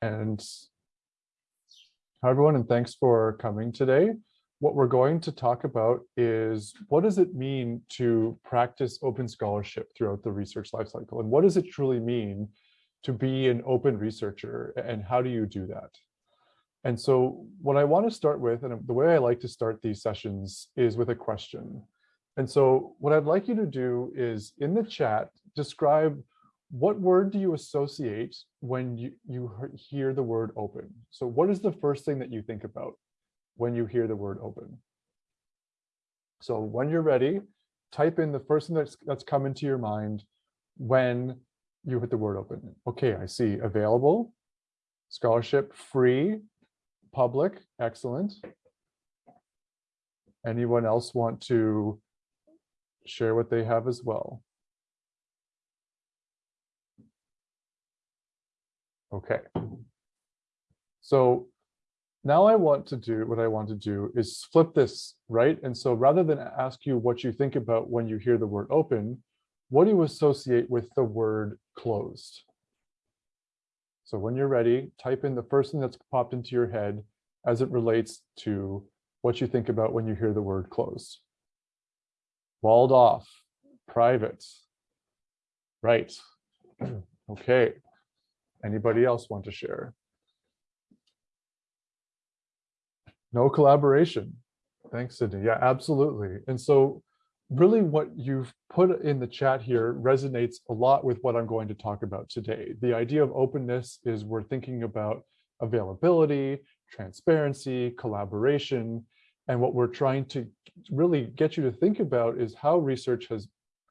And hi, everyone, and thanks for coming today. What we're going to talk about is what does it mean to practice open scholarship throughout the research lifecycle? And what does it truly mean to be an open researcher? And how do you do that? And so what I want to start with, and the way I like to start these sessions is with a question. And so what I'd like you to do is in the chat, describe what word do you associate when you, you hear the word open? So what is the first thing that you think about when you hear the word open? So when you're ready, type in the first thing that's, that's come into your mind when you hit the word open. Okay, I see available, scholarship, free, public, excellent. Anyone else want to share what they have as well? Okay. So now I want to do what I want to do is flip this, right? And so rather than ask you what you think about when you hear the word open, what do you associate with the word closed? So when you're ready, type in the first thing that's popped into your head as it relates to what you think about when you hear the word closed. Walled off, private, right, okay. Anybody else want to share? No collaboration. Thanks, Sydney. Yeah, absolutely. And so really what you've put in the chat here resonates a lot with what I'm going to talk about today. The idea of openness is we're thinking about availability, transparency, collaboration, and what we're trying to really get you to think about is how research has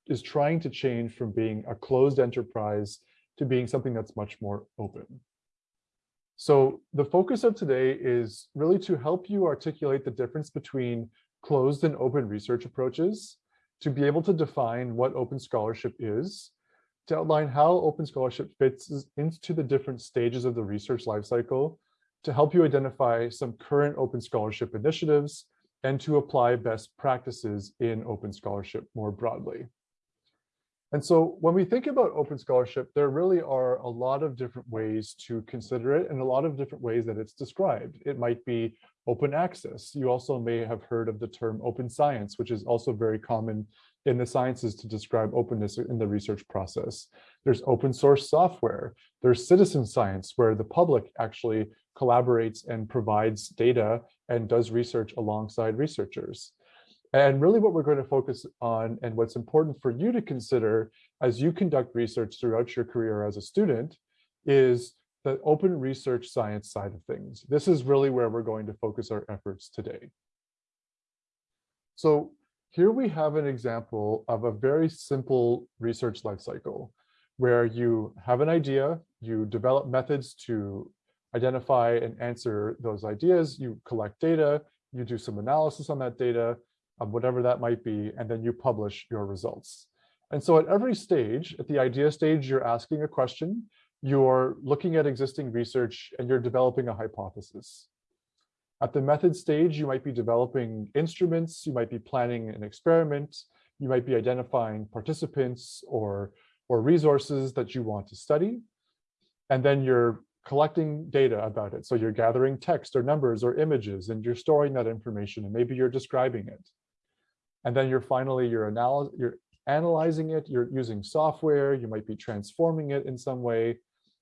is trying to change from being a closed enterprise to being something that's much more open. So the focus of today is really to help you articulate the difference between closed and open research approaches, to be able to define what open scholarship is, to outline how open scholarship fits into the different stages of the research lifecycle, to help you identify some current open scholarship initiatives, and to apply best practices in open scholarship more broadly. And so when we think about open scholarship, there really are a lot of different ways to consider it and a lot of different ways that it's described. It might be open access. You also may have heard of the term open science, which is also very common in the sciences to describe openness in the research process. There's open source software. There's citizen science, where the public actually collaborates and provides data and does research alongside researchers. And really what we're going to focus on and what's important for you to consider as you conduct research throughout your career as a student is the open research science side of things. This is really where we're going to focus our efforts today. So here we have an example of a very simple research life cycle where you have an idea, you develop methods to identify and answer those ideas, you collect data, you do some analysis on that data, of whatever that might be, and then you publish your results. And so at every stage, at the idea stage, you're asking a question, you're looking at existing research, and you're developing a hypothesis. At the method stage, you might be developing instruments, you might be planning an experiment, you might be identifying participants or, or resources that you want to study. And then you're collecting data about it. So you're gathering text or numbers or images, and you're storing that information, and maybe you're describing it. And then you're finally, you're, you're analyzing it, you're using software, you might be transforming it in some way.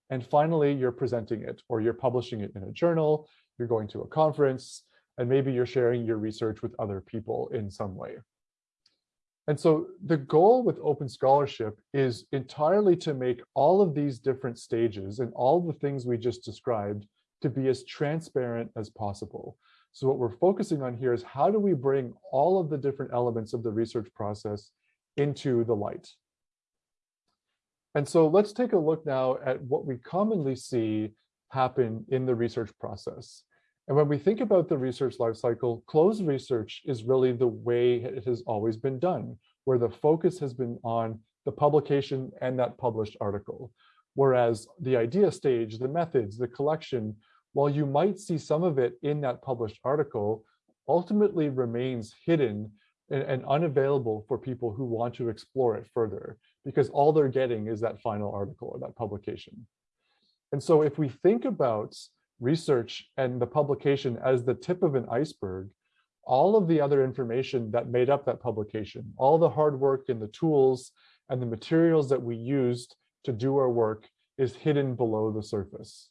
And finally, you're presenting it or you're publishing it in a journal, you're going to a conference, and maybe you're sharing your research with other people in some way. And so the goal with open scholarship is entirely to make all of these different stages and all the things we just described to be as transparent as possible. So what we're focusing on here is how do we bring all of the different elements of the research process into the light? And so let's take a look now at what we commonly see happen in the research process. And when we think about the research lifecycle, closed research is really the way it has always been done, where the focus has been on the publication and that published article. Whereas the idea stage, the methods, the collection while you might see some of it in that published article, ultimately remains hidden and, and, unavailable for people who want to explore it further, because all they're getting is that final article or that publication. And so if we think about research and the publication as the tip of an iceberg, all of the other information that made up that publication, all the hard work and the tools and the materials that we used to do our work is hidden below the surface.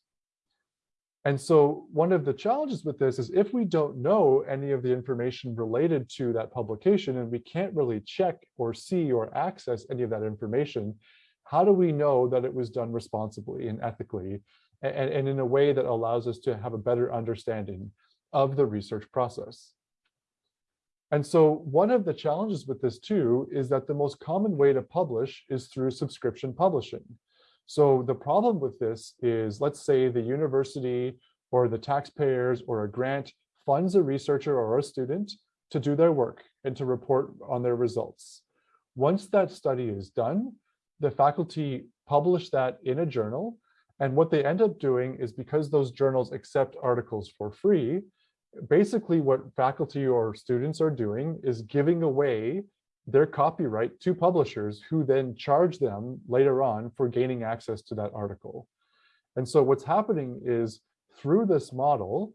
And so one of the challenges with this is if we don't know any of the information related to that publication and we can't really check or see or access any of that information, how do we know that it was done responsibly and ethically and, and in a way that allows us to have a better understanding of the research process? And so one of the challenges with this too is that the most common way to publish is through subscription publishing. So the problem with this is, let's say the university or the taxpayers or a grant funds a researcher or a student to do their work and to report on their results. Once that study is done, the faculty publish that in a journal. And what they end up doing is because those journals accept articles for free, basically what faculty or students are doing is giving away their copyright to publishers who then charge them later on for gaining access to that article. And so what's happening is through this model,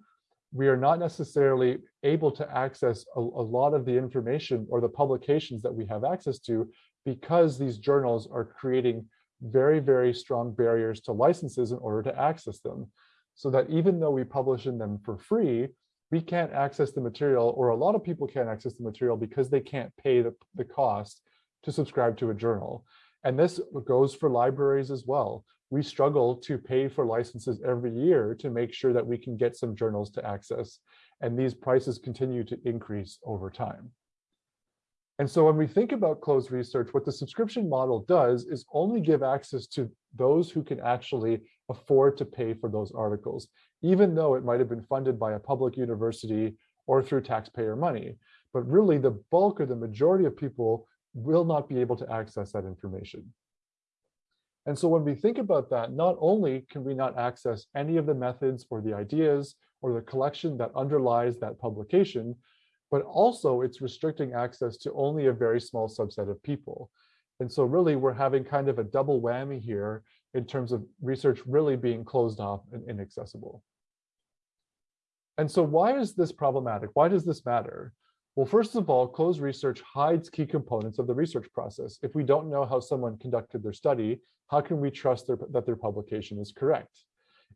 we are not necessarily able to access a, a, lot of the information or the publications that we have access to because these journals are creating very, very strong barriers to licenses in order to access them. So that even though we publish in them for free, we can't access the material or a lot of people can't access the material because they can't pay the, the cost to subscribe to a journal. And this goes for libraries as well. We struggle to pay for licenses every year to make sure that we can get some journals to access. And these prices continue to increase over time. And so when we think about closed research, what the subscription model does is only give access to those who can actually afford to pay for those articles, even though it might have been funded by a public university or through taxpayer money. But really the bulk or the majority of people will not be able to access that information. And so when we think about that, not only can we not access any of the methods or the ideas or the collection that underlies that publication, but also it's restricting access to only a very small subset of people. And so really we're having kind of a double whammy here in terms of research really being closed off and inaccessible. And so why is this problematic? Why does this matter? Well, first of all, closed research hides key components of the research process. If we don't know how someone conducted their study, how can we trust their, that their publication is correct?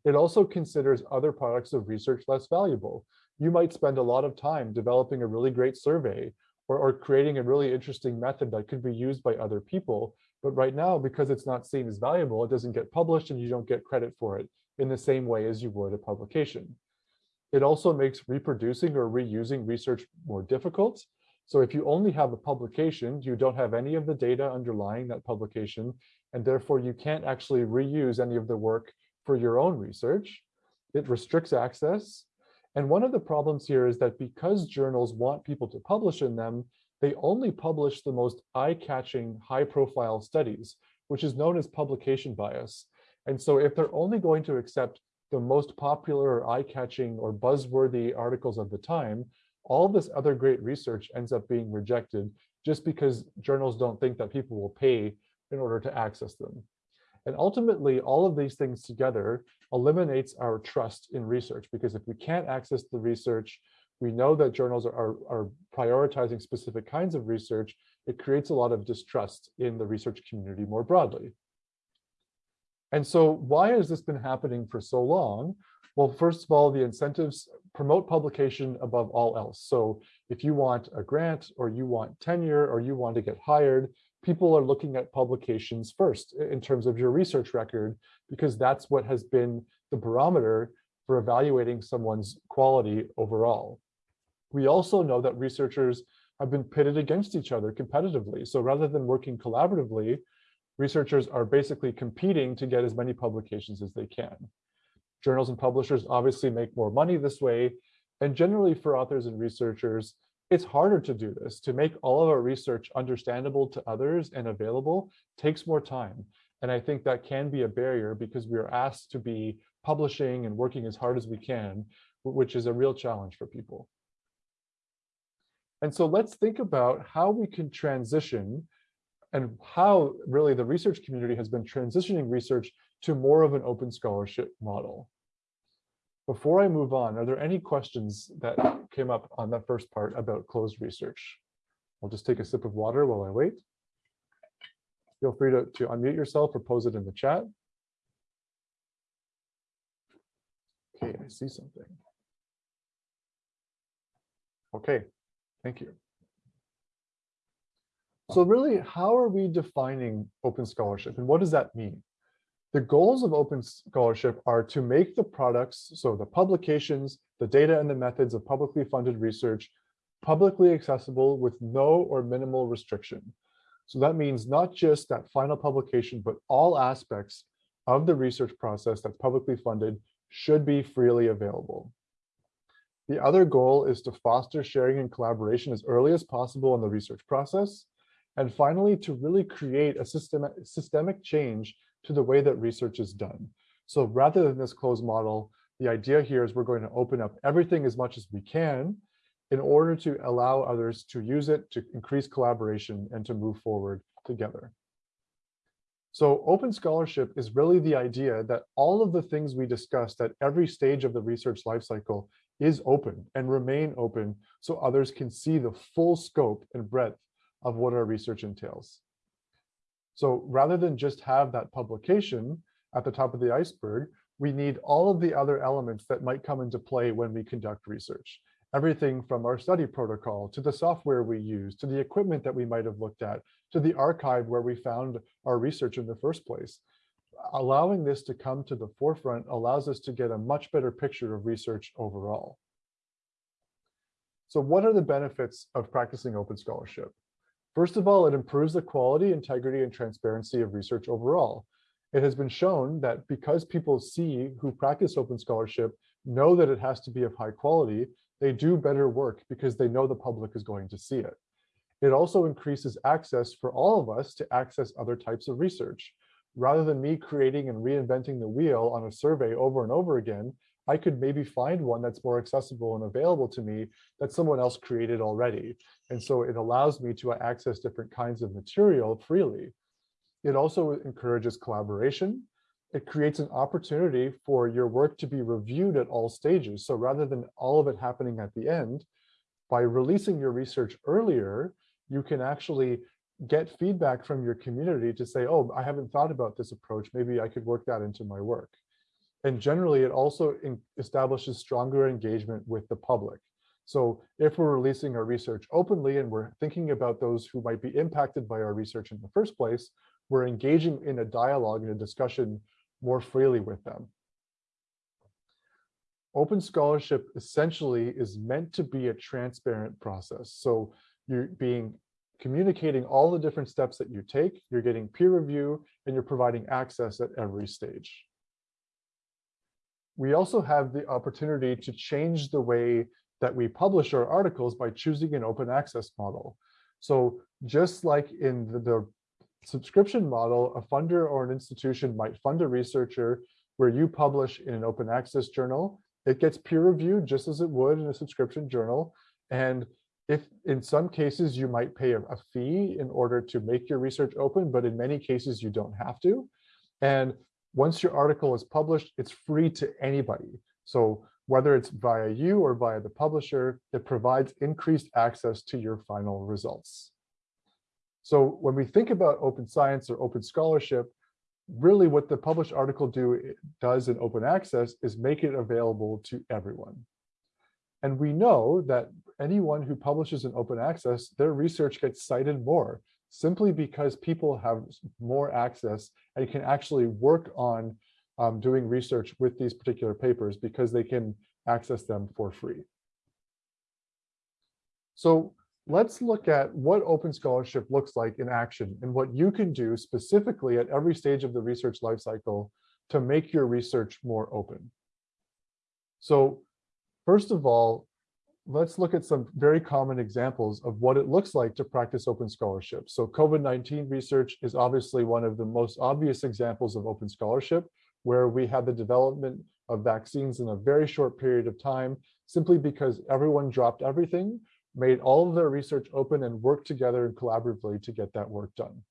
It also considers other products of research less valuable. You might spend a lot of time developing a really great survey or, or creating a really interesting method that could be used by other people. But right now, because it's not seen as valuable, it doesn't get published and you don't get credit for it in the same way as you would a publication. It also makes reproducing or reusing research more difficult. So if you only have a publication, you don't have any of the data underlying that publication, and therefore you can't actually reuse any of the work for your own research. It restricts access. And one of the problems here is that because journals want people to publish in them, they only publish the most eye-catching, high-profile studies, which is known as publication bias. And so if they're only going to accept the most popular or eye-catching or buzzworthy articles of the time, all this other great research ends up being rejected just because journals don't think that people will pay in order to access them. And ultimately, all of these things together eliminates our trust in research because if we can't access the research, we know that journals are, are, prioritizing specific kinds of research, it creates a lot of distrust in the research community more broadly. And so why has this been happening for so long? Well, first of all, the incentives promote publication above all else. So if you want a grant or you want tenure or you want to get hired, people are looking at publications first in terms of your research record, because that's what has been the barometer for evaluating someone's quality overall. We also know that researchers have been pitted against each other competitively. So rather than working collaboratively, researchers are basically competing to get as many publications as they can. Journals and publishers obviously make more money this way. And generally for authors and researchers, it's harder to do this. To make all of our research understandable to others and available takes more time. And I think that can be a barrier because we are asked to be publishing and working as hard as we can, which is a real challenge for people. And so let's think about how we can transition and how really the research community has been transitioning research to more of an open scholarship model. Before I move on, are there any questions that came up on that first part about closed research? I'll just take a sip of water while I wait. Feel free to, to unmute yourself or pose it in the chat. Okay, I see something. Okay, thank you. So really, how are we defining open scholarship and what does that mean? The goals of open scholarship are to make the products, so the publications, the data and the methods of publicly funded research, publicly accessible with no or minimal restriction. So that means not just that final publication, but all aspects of the research process that's publicly funded should be freely available. The other goal is to foster sharing and collaboration as early as possible in the research process. And finally, to really create a systemic, systemic change to the way that research is done. So rather than this closed model, the idea here is we're going to open up everything as much as we can in order to allow others to use it to increase collaboration and to move forward together. So open scholarship is really the idea that all of the things we discussed at every stage of the research lifecycle is open and remain open so others can see the full scope and breadth of what our research entails. So rather than just have that publication at the top of the iceberg, we need all of the other elements that might come into play when we conduct research. Everything from our study protocol to the software we use, to the equipment that we might have looked at, to the archive where we found our research in the first place. Allowing this to come to the forefront allows us to get a much better picture of research overall. So what are the benefits of practicing open scholarship? First of all, it improves the quality, integrity, and transparency of research overall. It has been shown that because people see who practice open scholarship know that it has to be of high quality, they do better work because they know the public is going to see it. It also increases access for all of us to access other types of research. Rather than me creating and reinventing the wheel on a survey over and over again, I could maybe find one that's more accessible and available to me that someone else created already. And so it allows me to access different kinds of material freely. It also encourages collaboration. It creates an opportunity for your work to be reviewed at all stages. So rather than all of it happening at the end, by releasing your research earlier, you can actually get feedback from your community to say, oh, I haven't thought about this approach. Maybe I could work that into my work. And generally, it also establishes stronger engagement with the public. So if we're releasing our research openly and we're thinking about those who might be impacted by our research in the first place, we're engaging in a dialogue and a discussion more freely with them. Open scholarship essentially is meant to be a transparent process. So you're being communicating all the different steps that you take, you're getting peer review, and you're providing access at every stage we also have the opportunity to change the way that we publish our articles by choosing an open access model. So just like in the, the subscription model, a funder or an institution might fund a researcher where you publish in an open access journal. It gets peer reviewed just as it would in a subscription journal. And if in some cases you might pay a, a fee in order to make your research open, but in many cases you don't have to. And once your article is published, it's free to anybody. So whether it's via you or via the publisher, it provides increased access to your final results. So when we think about open science or open scholarship, really what the published article do does in open access is make it available to everyone. And we know that anyone who publishes in open access, their research gets cited more simply because people have more access and can actually work on um, doing research with these particular papers because they can access them for free. So let's look at what open scholarship looks like in action and what you can do specifically at every stage of the research lifecycle to make your research more open. So first of all, let's look at some very common examples of what it looks like to practice open scholarship. So COVID-19 research is obviously one of the most obvious examples of open scholarship, where we had the development of vaccines in a very short period of time, simply because everyone dropped everything, made all of their research open and worked together and collaboratively to get that work done.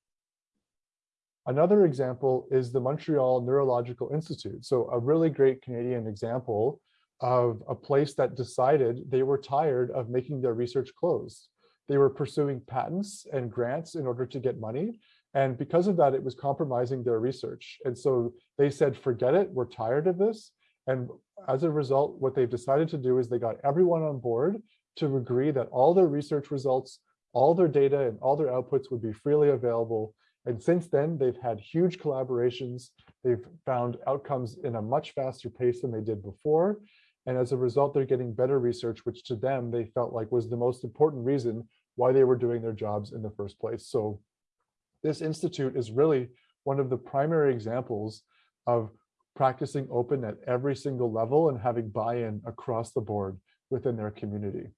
Another example is the Montreal Neurological Institute. So a really great Canadian example of a place that decided they were tired of making their research closed. They were pursuing patents and grants in order to get money. And because of that, it was compromising their research. And so they said, forget it, we're tired of this. And as a result, what they've decided to do is they got everyone on board to agree that all their research results, all their data and all their outputs would be freely available. And since then, they've had huge collaborations. They've found outcomes in a much faster pace than they did before. And as a result, they're getting better research, which to them, they felt like was the most important reason why they were doing their jobs in the first place. So this institute is really one of the primary examples of practicing open at every single level and having buy-in across the board within their community.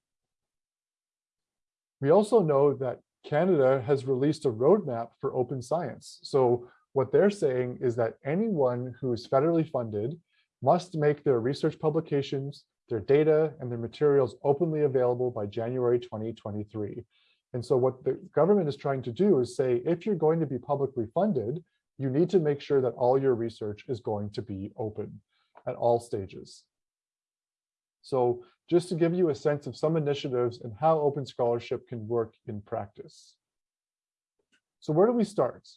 We also know that Canada has released a roadmap for open science. So what they're saying is that anyone who is federally funded must make their research publications, their data, and their materials openly available by January 2023. And so what the government is trying to do is say, if you're going to be publicly funded, you need to make sure that all your research is going to be open at all stages. So just to give you a sense of some initiatives and how open scholarship can work in practice. So where do we start?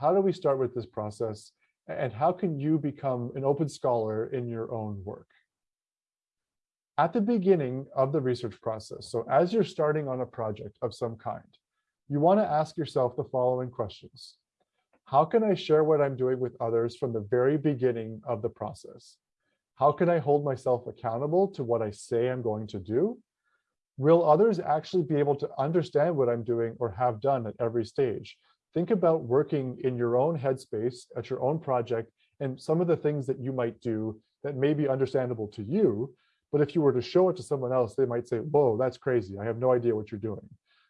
How do we start with this process? And how can you become an open scholar in your own work? At the beginning of the research process, so as you're starting on a project of some kind, you want to ask yourself the following questions. How can I share what I'm doing with others from the very beginning of the process? How can I hold myself accountable to what I say I'm going to do? Will others actually be able to understand what I'm doing or have done at every stage? Think about working in your own headspace at your own project and some of the things that you might do that may be understandable to you. But if you were to show it to someone else, they might say, whoa, that's crazy. I have no idea what you're doing.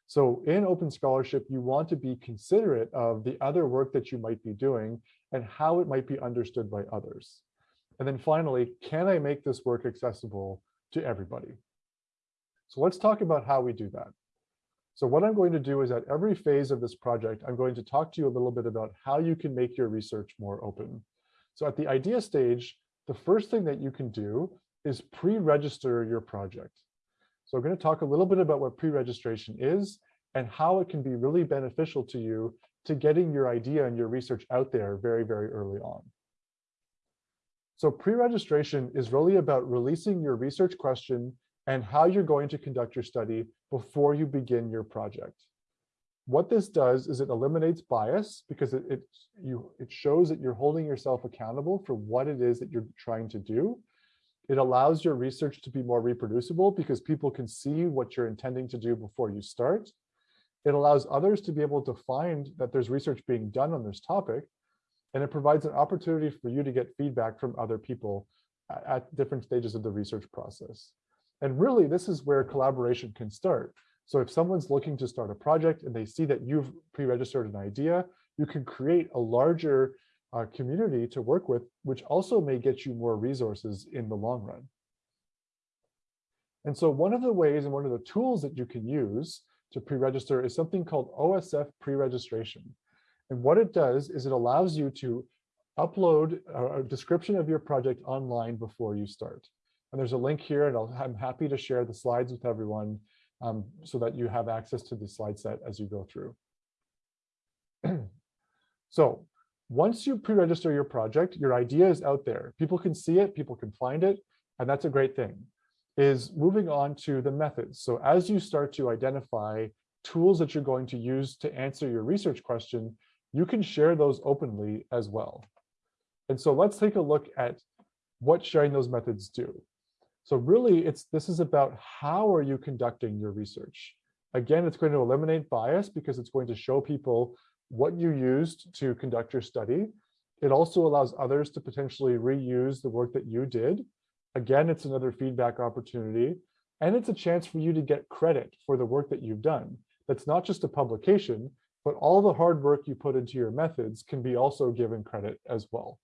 So in open scholarship, you want to be considerate of the other work that you might be doing and how it might be understood by others. And then finally, can I make this work accessible to everybody? So let's talk about how we do that. So what I'm going to do is at every phase of this project, I'm going to talk to you a little bit about how you can make your research more open. So at the idea stage, the first thing that you can do is pre-register your project. So I'm going to talk a little bit about what pre-registration is and how it can be really beneficial to you to getting your idea and your research out there very, very early on. So pre-registration is really about releasing your research question and how you're going to conduct your study before you begin your project. What this does is it eliminates bias because it, it, you, it shows that you're holding yourself accountable for what it is that you're trying to do. It allows your research to be more reproducible because people can see what you're intending to do before you start. It allows others to be able to find that there's research being done on this topic. And it provides an opportunity for you to get feedback from other people at different stages of the research process. And really, this is where collaboration can start. So if someone's looking to start a project and they see that you've pre-registered an idea, you can create a larger uh, community to work with, which also may get you more resources in the long run. And so one of the ways and one of the tools that you can use to pre-register is something called OSF pre-registration. And what it does is it allows you to upload a description of your project online before you start. And there's a link here and i am happy to share the slides with everyone um, so that you have access to the slide set as you go through. so once you pre-register your project, your idea is out there. People can see it, people can find it, and that's a great thing. Is moving on to the methods. So as you start to identify tools that you're going to use to answer your research question, you can share those openly as well. And so let's take a look at what sharing those methods do. So really, it's this is about how are you conducting your research? Again, it's going to eliminate bias because it's going to show people what you used to conduct your study. It also allows others to potentially reuse the work that you did. Again, it's another feedback opportunity. And it's a chance for you to get credit for the work that you've done. That's not just a publication, but all the hard work you put into your methods can be also given credit as well.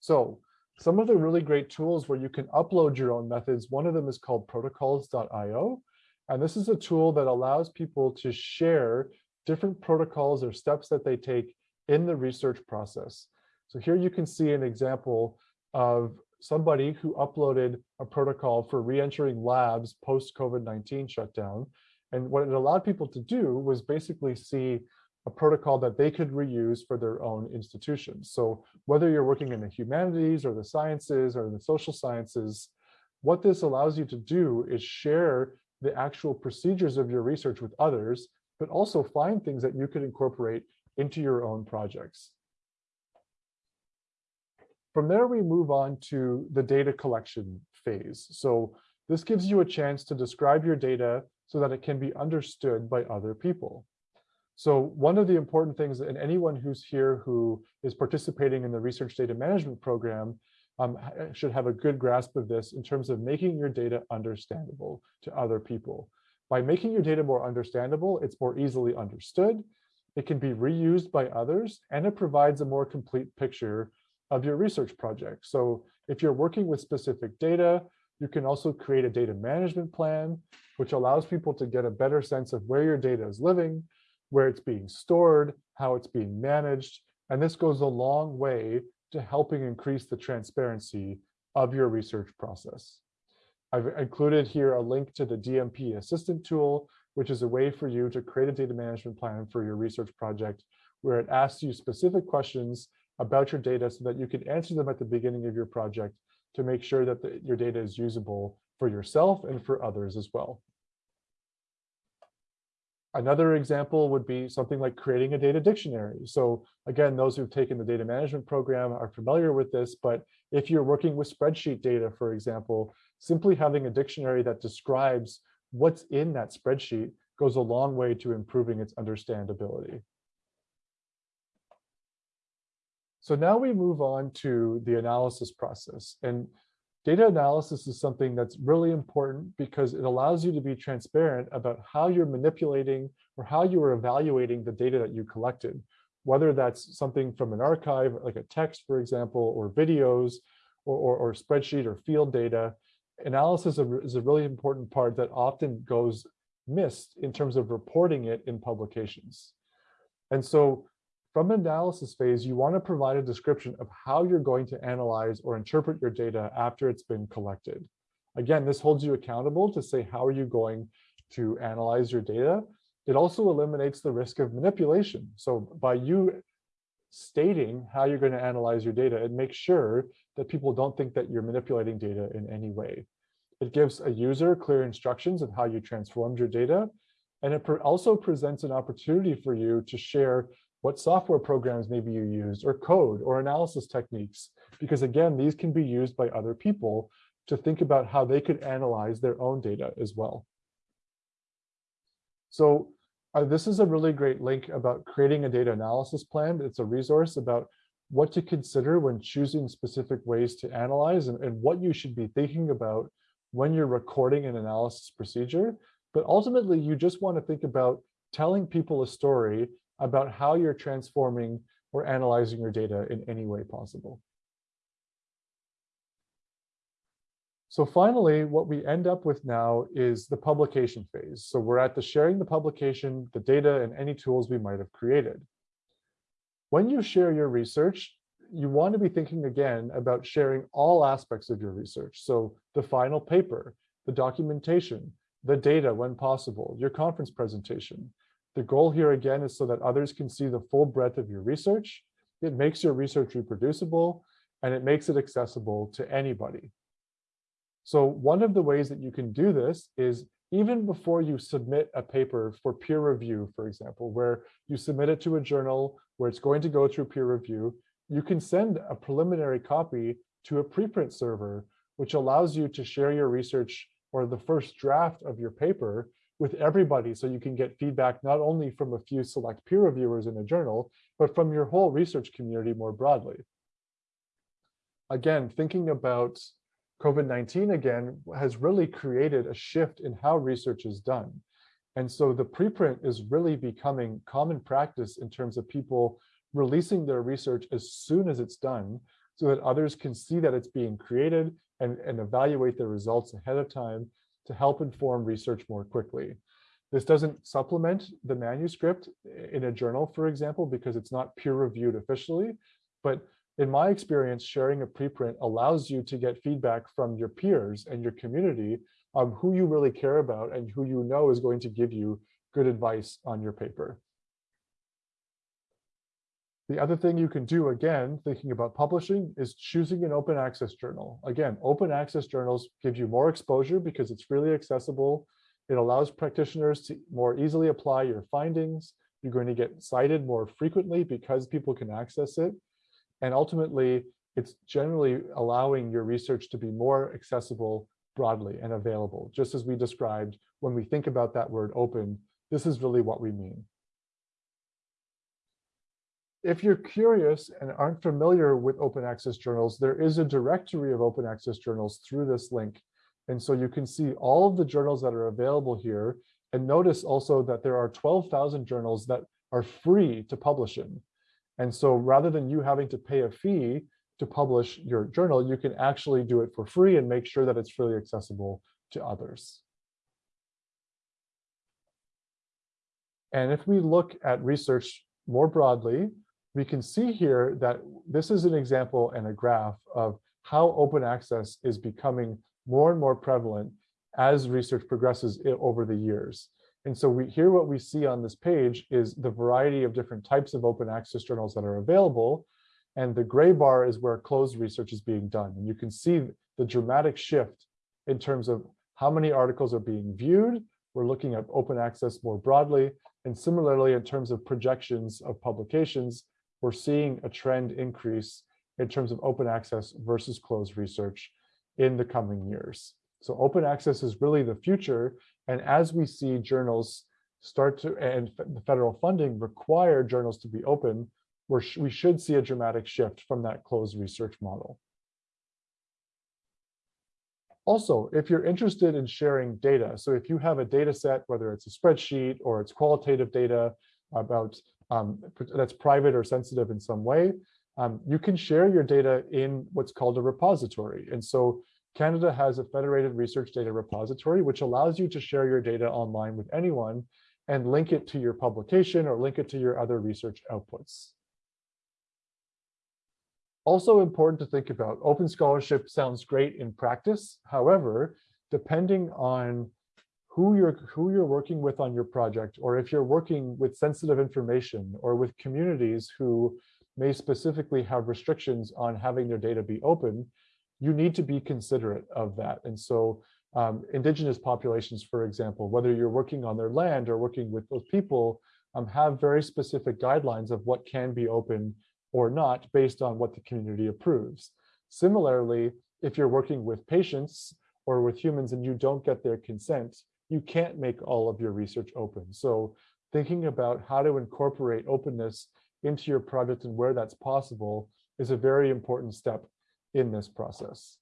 So some of the really great tools where you can upload your own methods, one of them is called protocols.io. And this is a tool that allows people to share different protocols or steps that they take in the research process. So here you can see an example of somebody who uploaded a protocol for re-entering labs post COVID-19 shutdown. And what it allowed people to do was basically see a protocol that they could reuse for their own institutions. So whether you're working in the humanities or the sciences or the social sciences, what this allows you to do is share the actual procedures of your research with others, but also find things that you could incorporate into your own projects. From there, we move on to the data collection phase. So this gives you a chance to describe your data so that it can be understood by other people. So one of the important things, and anyone who's here who is participating in the research data management program um, should have a good grasp of this in terms of making your data understandable to other people. By making your data more understandable, it's more easily understood, it can be reused by others, and it provides a more complete picture of your research project. So if you're working with specific data, you can also create a data management plan, which allows people to get a better sense of where your data is living, where it's being stored, how it's being managed. And this goes a long way to helping increase the transparency of your research process. I've included here a link to the DMP assistant tool, which is a way for you to create a data management plan for your research project, where it asks you specific questions about your data so that you can answer them at the beginning of your project to make sure that the, your data is usable for yourself and for others as well. Another example would be something like creating a data dictionary. So again, those who've taken the data management program are familiar with this, but if you're working with spreadsheet data, for example, simply having a dictionary that describes what's in that spreadsheet goes a long way to improving its understandability. So now we move on to the analysis process. And data analysis is something that's really important because it allows you to be transparent about how you're manipulating or how you are evaluating the data that you collected, whether that's something from an archive, like a text, for example, or videos, or, or, or spreadsheet or field data. Analysis is a really important part that often goes missed in terms of reporting it in publications. And so from analysis phase, you want to provide a description of how you're going to analyze or interpret your data after it's been collected. Again, this holds you accountable to say, how are you going to analyze your data? It also eliminates the risk of manipulation. So by you stating how you're going to analyze your data, it makes sure that people don't think that you're manipulating data in any way. It gives a user clear instructions of how you transformed your data. And it also presents an opportunity for you to share what software programs maybe you used, or code, or analysis techniques. Because again, these can be used by other people to think about how they could analyze their own data as well. So uh, this is a really great link about creating a data analysis plan. It's a resource about what to consider when choosing specific ways to analyze and, and what you should be thinking about when you're recording an analysis procedure. But ultimately, you just want to think about telling people a story about how you're transforming or analyzing your data in any way possible. So finally, what we end up with now is the publication phase. So we're at the sharing the publication, the data, and any tools we might have created. When you share your research, you want to be thinking again about sharing all aspects of your research. So the final paper, the documentation, the data when possible, your conference presentation, the goal here again is so that others can see the full breadth of your research. It makes your research reproducible and it makes it accessible to anybody. So one of the ways that you can do this is even before you submit a paper for peer review, for example, where you submit it to a journal where it's going to go through peer review, you can send a preliminary copy to a preprint server, which allows you to share your research or the first draft of your paper with everybody so you can get feedback not only from a few select peer reviewers in a journal, but from your whole research community more broadly. Again, thinking about COVID-19 again has really created a shift in how research is done. And so the preprint is really becoming common practice in terms of people releasing their research as soon as it's done so that others can see that it's being created and, and evaluate the results ahead of time to help inform research more quickly. This doesn't supplement the manuscript in a journal, for example, because it's not peer reviewed officially. But in my experience, sharing a preprint allows you to get feedback from your peers and your community of who you really care about and who you know is going to give you good advice on your paper. The other thing you can do, again, thinking about publishing, is choosing an open access journal. Again, open access journals give you more exposure because it's freely accessible. It allows practitioners to more easily apply your findings. You're going to get cited more frequently because people can access it. And ultimately, it's generally allowing your research to be more accessible broadly and available. Just as we described, when we think about that word open, this is really what we mean. If you're curious and aren't familiar with open access journals, there is a directory of open access journals through this link. And so you can see all of the journals that are available here. And notice also that there are 12,000 journals that are free to publish in. And so rather than you having to pay a fee to publish your journal, you can actually do it for free and make sure that it's freely accessible to others. And if we look at research more broadly, we can see here that this is an example and a graph of how open access is becoming more and more prevalent as research progresses over the years. And so we here what we see on this page is the variety of different types of open access journals that are available. And the gray bar is where closed research is being done. And you can see the dramatic shift in terms of how many articles are being viewed. We're looking at open access more broadly. And similarly, in terms of projections of publications, we're seeing a trend increase in terms of open access versus closed research in the coming years. So open access is really the future. And as we see journals start to, and the federal funding require journals to be open, we we should see a dramatic shift from that closed research model. Also, if you're interested in sharing data, so if you have a data set, whether it's a spreadsheet or it's qualitative data about um, that's private or sensitive in some way, um, you can share your data in what's called a repository. And so Canada has a federated research data repository, which allows you to share your data online with anyone and link it to your publication or link it to your other research outputs. Also important to think about, open scholarship sounds great in practice. However, depending on who you're who you're working with on your project, or if you're working with sensitive information or with communities who may specifically have restrictions on having their data be open, you need to be considerate of that. And so um, indigenous populations, for example, whether you're working on their land or working with those people, um, have very specific guidelines of what can be open or not based on what the community approves. Similarly, if you're working with patients or with humans and you don't get their consent, you can't make all of your research open. So thinking about how to incorporate openness into your project and where that's possible is a very important step in this process.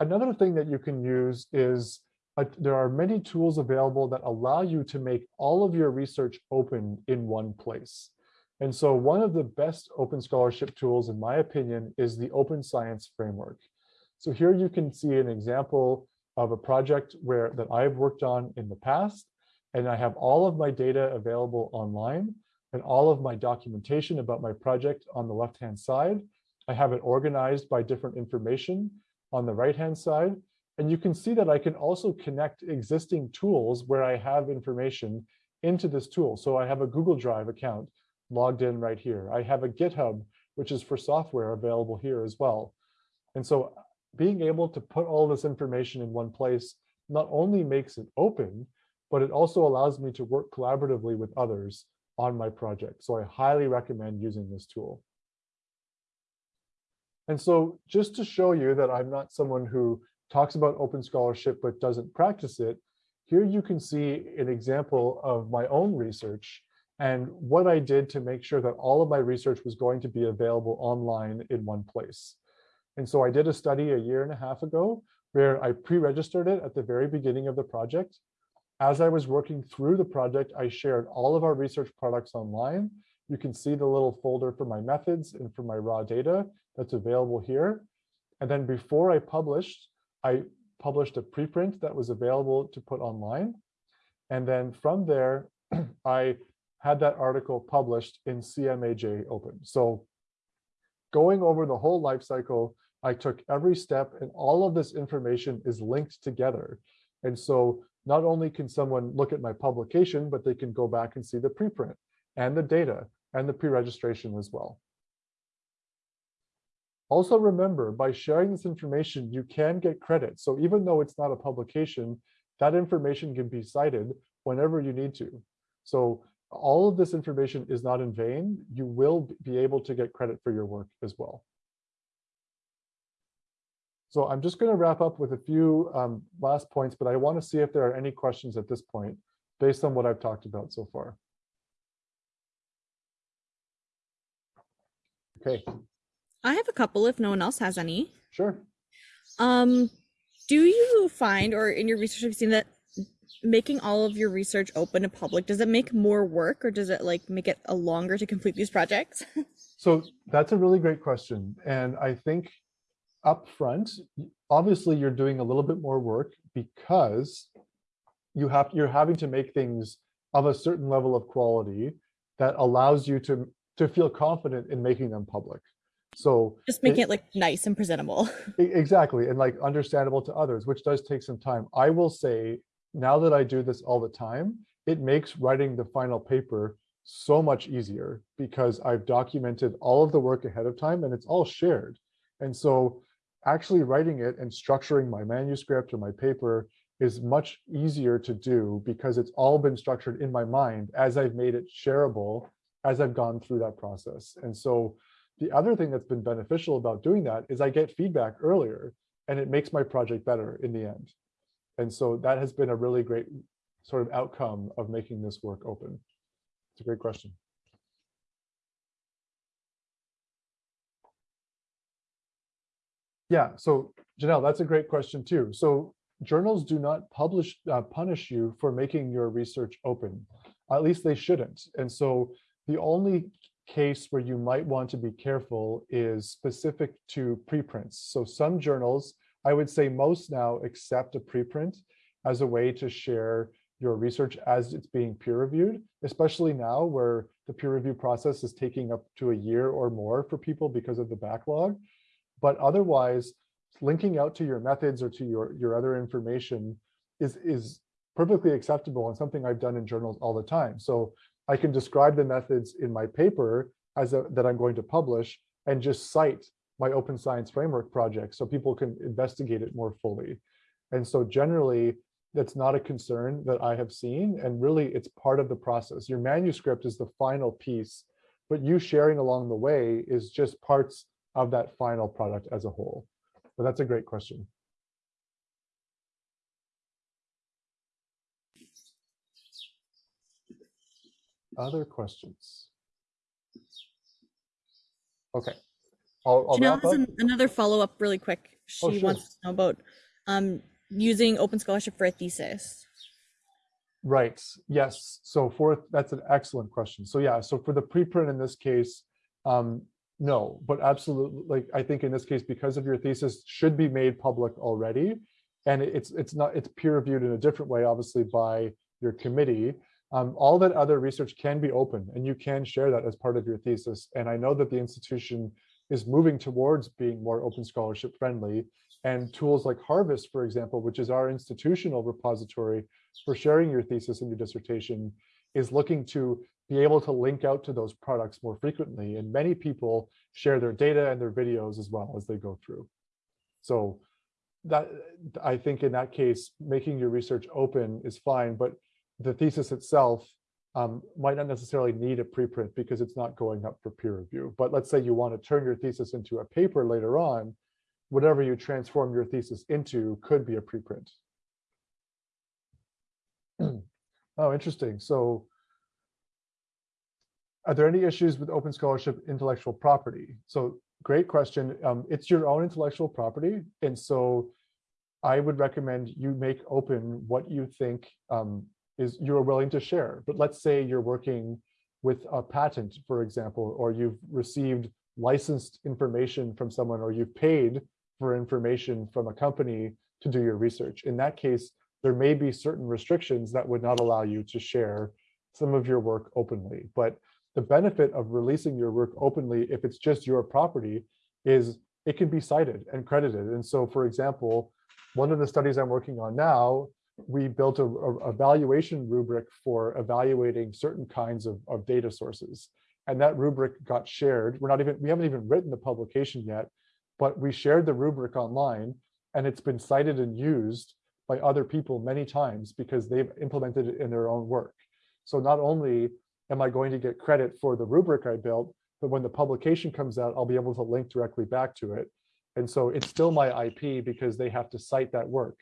Another thing that you can use is uh, there are many tools available that allow you to make all of your research open in one place. And so one of the best open scholarship tools, in my opinion, is the Open Science Framework. So here you can see an example of a project where that I've worked on in the past, and I have all of my data available online and all of my documentation about my project on the left-hand side. I have it organized by different information on the right-hand side. And you can see that I can also connect existing tools where I have information into this tool. So I have a Google Drive account logged in right here. I have a GitHub, which is for software available here as well. And so being able to put all this information in one place not only makes it open, but it also allows me to work collaboratively with others on my project. So I highly recommend using this tool. And so just to show you that I'm not someone who talks about open scholarship but doesn't practice it, here you can see an example of my own research and what I did to make sure that all of my research was going to be available online in one place. And so I did a study a year and a half ago where I pre-registered it at the very beginning of the project. As I was working through the project, I shared all of our research products online. You can see the little folder for my methods and for my raw data that's available here. And then before I published, I published a preprint that was available to put online. And then from there, I had that article published in CMAJ Open. So going over the whole life cycle, I took every step and all of this information is linked together. And so not only can someone look at my publication, but they can go back and see the preprint and the data and the pre-registration as well. Also remember, by sharing this information, you can get credit. So even though it's not a publication, that information can be cited whenever you need to. So all of this information is not in vain. You will be able to get credit for your work as well. So I'm just going to wrap up with a few um, last points, but I want to see if there are any questions at this point based on what I've talked about so far. Okay. I have a couple if no one else has any. Sure. Um, do you find, or in your research, have you seen that making all of your research open to public, does it make more work or does it like make it a longer to complete these projects? so that's a really great question. And I think up front, obviously you're doing a little bit more work because you have you're having to make things of a certain level of quality that allows you to to feel confident in making them public. So just making it, it like nice and presentable. Exactly. And like understandable to others, which does take some time. I will say now that I do this all the time, it makes writing the final paper so much easier because I've documented all of the work ahead of time and it's all shared. And so actually writing it and structuring my manuscript or my paper is much easier to do because it's all been structured in my mind as I've made it shareable as I've gone through that process. And so the other thing that's been beneficial about doing that is I get feedback earlier and it makes my project better in the end. And so that has been a really great sort of outcome of making this work open. It's a great question. Yeah, so Janelle, that's a great question too. So journals do not publish uh, punish you for making your research open. At least they shouldn't. And so the only case where you might want to be careful is specific to preprints. So some journals, I would say most now accept a preprint as a way to share your research as it's being peer reviewed, especially now where the peer review process is taking up to a year or more for people because of the backlog. But otherwise, linking out to your methods or to your, your other information is, is perfectly acceptable and something I've done in journals all the time. So I can describe the methods in my paper as a, that I'm going to publish and just cite my open science framework project so people can investigate it more fully. And so generally, that's not a concern that I have seen. And really, it's part of the process. Your manuscript is the final piece, but you sharing along the way is just parts of that final product as a whole. But that's a great question. Other questions? Okay. I'll, I'll Janelle has an, another follow-up really quick. She oh, sure. wants to know about um, using open scholarship for a thesis. Right. Yes. So for that's an excellent question. So yeah. So for the preprint in this case, um, no, but absolutely. Like I think in this case, because of your thesis, should be made public already, and it's it's not it's peer reviewed in a different way, obviously by your committee. Um, all that other research can be open and you can share that as part of your thesis. And I know that the institution is moving towards being more open scholarship friendly and tools like Harvest, for example, which is our institutional repository for sharing your thesis and your dissertation is looking to be able to link out to those products more frequently. And many people share their data and their videos as well as they go through. So that I think in that case, making your research open is fine, but the thesis itself um, might not necessarily need a preprint because it's not going up for peer review. But let's say you want to turn your thesis into a paper later on, whatever you transform your thesis into could be a preprint. oh, interesting. So are there any issues with open scholarship intellectual property? So great question. Um, it's your own intellectual property. And so I would recommend you make open what you think um, is you're willing to share. But let's say you're working with a patent, for example, or you've received licensed information from someone, or you've paid for information from a company to do your research. In that case, there may be certain restrictions that would not allow you to share some of your work openly. But the benefit of releasing your work openly, if it's just your property, is it can be cited and credited. And so, for example, one of the studies I'm working on now, we built a, a evaluation rubric for evaluating certain kinds of, of data sources. And that rubric got shared. We're not even, we haven't even written the publication yet, but we shared the rubric online and it's been cited and used by other people many times because they've implemented it in their own work. So not only am I going to get credit for the rubric I built, but when the publication comes out, I'll be able to link directly back to it. And so it's still my IP because they have to cite that work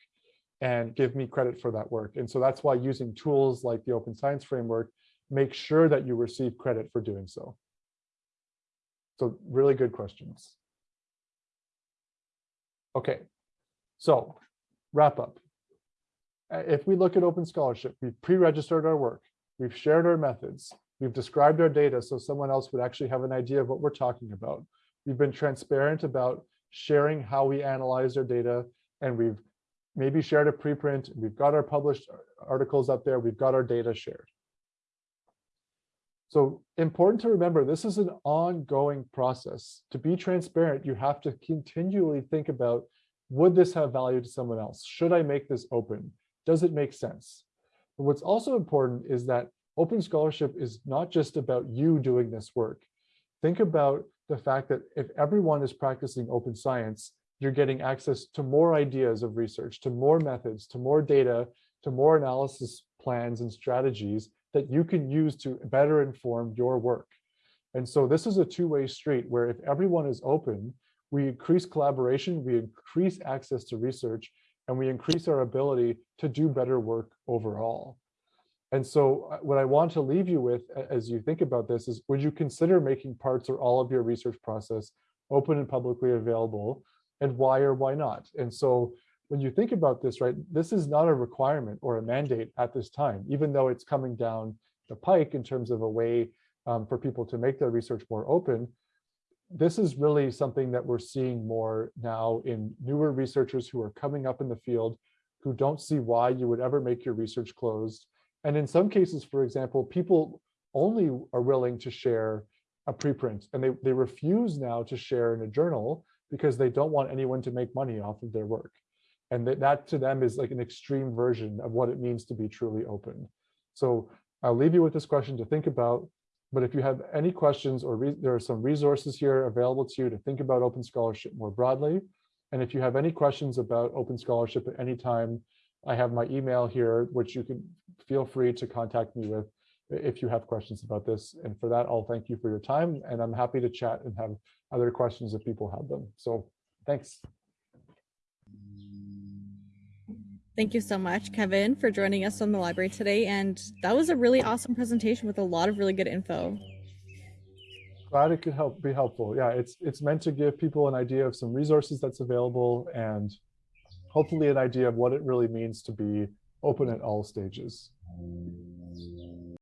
and give me credit for that work. And so that's why using tools like the Open Science Framework, make sure that you receive credit for doing so. So really good questions. Okay, so wrap up. Uh, if we look at open scholarship, we've pre-registered our work, we've shared our methods, we've described our data so someone else would actually have an idea of what we're talking about. We've been transparent about sharing how we analyze our data, and we've maybe shared a preprint, we've got our published articles up there, we've got our data shared. So important to remember, this is an ongoing process. To be transparent, you have to continually think about, would this have value to someone else? Should I make this open? Does it make sense? But what's also important is that open scholarship is not just about you doing this work. Think about the fact that if everyone is practicing open science, you're getting access to more ideas of research, to more methods, to more data, to more analysis plans and strategies that you can use to better inform your work. And so this is a two-way street where if everyone is open, we increase collaboration, we increase access to research, and we increase our ability to do better work overall. And so uh, what I want to leave you with as you think about this is, would you consider making parts or all of your research process open and publicly available? And why or why not? And so when you think about this, right, this is not a requirement or a mandate at this time, even though it's coming down the pike in terms of a way um, for people to make their research more open. This is really something that we're seeing more now in newer researchers who are coming up in the field who don't see why you would ever make your research closed. And in some cases, for example, people only are willing to share a preprint and they, they refuse now to share in a journal because they don't want anyone to make money off of their work. And that, that to them is like an extreme version of what it means to be truly open. So I'll leave you with this question to think about. But if you have any questions or there are some resources here available to you to think about open scholarship more broadly. And if you have any questions about open scholarship at any time, I have my email here, which you can feel free to contact me with if you have questions about this. And for that, I'll thank you for your time. And I'm happy to chat and have other questions if people have them. So thanks. Thank you so much, Kevin, for joining us on the library today. And that was a really awesome presentation with a lot of really good info. Glad it could help be helpful. Yeah, it's it's meant to give people an idea of some resources that's available and hopefully an idea of what it really means to be open at all stages.